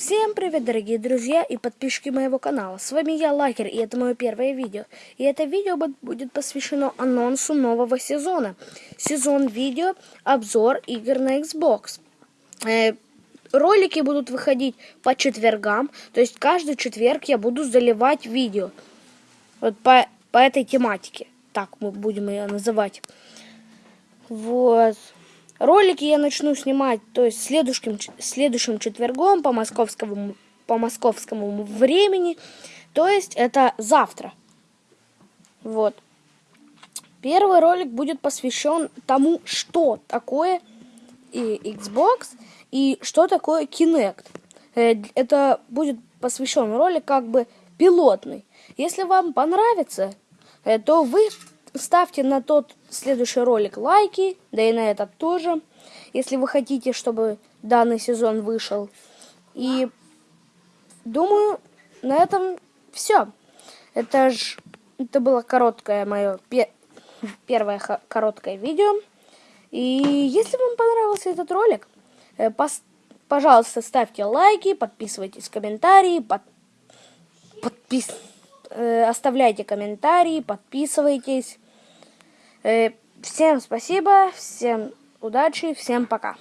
Всем привет, дорогие друзья и подписчики моего канала. С вами я, Лакер, и это мое первое видео. И это видео будет посвящено анонсу нового сезона. Сезон видео, обзор игр на Xbox. Э, ролики будут выходить по четвергам, то есть каждый четверг я буду заливать видео. Вот по, по этой тематике, так мы будем ее называть. Вот. Ролики я начну снимать, то есть следующим, следующим четвергом по московскому, по московскому времени. То есть это завтра. Вот. Первый ролик будет посвящен тому, что такое и Xbox и что такое Kinect. Э, это будет посвящен ролик как бы пилотный. Если вам понравится, э, то вы ставьте на тот следующий ролик лайки, да и на этот тоже, если вы хотите, чтобы данный сезон вышел. И думаю, на этом все. Это ж это было короткое мое пе первое короткое видео. И если вам понравился этот ролик, э, пожалуйста, ставьте лайки, подписывайтесь, комментарии, под подпис э, оставляйте комментарии, подписывайтесь. Э, всем спасибо, всем удачи, всем пока.